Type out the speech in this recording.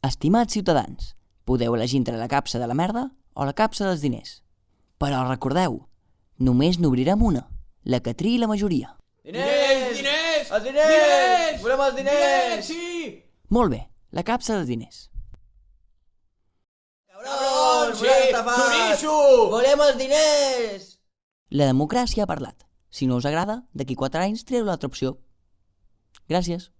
Estimats ciutadans, podeu elegir entre la capsa de la merda o la capsa dels diners. Però recordeu, només n'obrirem una, la que triï la majoria. Diners! Diners! Els diners! diners! Volem els diners! diners! Sí! Molt bé, la capsa dels diners. Cabrons! Sí! Xoriço! Volem els diners! La democràcia ha parlat. Si no us agrada, d'aquí 4 anys trieu l'altra opció. Gràcies.